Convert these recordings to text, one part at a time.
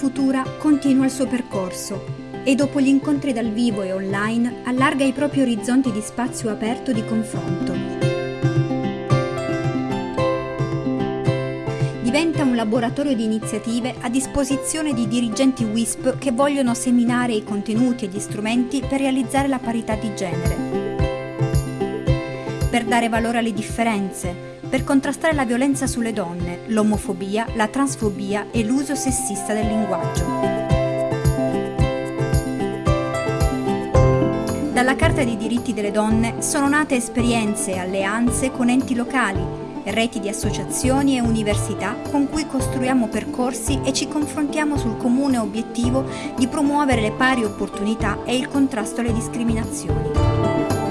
Futura continua il suo percorso e dopo gli incontri dal vivo e online allarga i propri orizzonti di spazio aperto di confronto. Diventa un laboratorio di iniziative a disposizione di dirigenti WISP che vogliono seminare i contenuti e gli strumenti per realizzare la parità di genere. Per dare valore alle differenze, per contrastare la violenza sulle donne, l'omofobia, la transfobia e l'uso sessista del linguaggio. Dalla Carta dei diritti delle donne sono nate esperienze e alleanze con enti locali, reti di associazioni e università con cui costruiamo percorsi e ci confrontiamo sul comune obiettivo di promuovere le pari opportunità e il contrasto alle discriminazioni.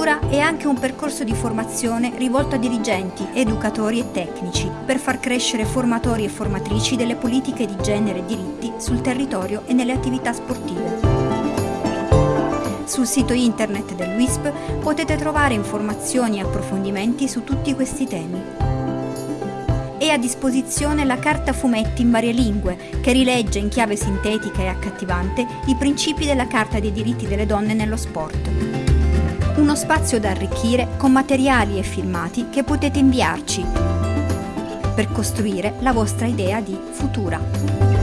Futura è anche un percorso di formazione rivolto a dirigenti, educatori e tecnici per far crescere formatori e formatrici delle politiche di genere e diritti sul territorio e nelle attività sportive. Sul sito internet del WISP potete trovare informazioni e approfondimenti su tutti questi temi. È a disposizione la carta fumetti in varie lingue, che rilegge in chiave sintetica e accattivante i principi della Carta dei diritti delle donne nello sport. Uno spazio da arricchire con materiali e filmati che potete inviarci per costruire la vostra idea di futura.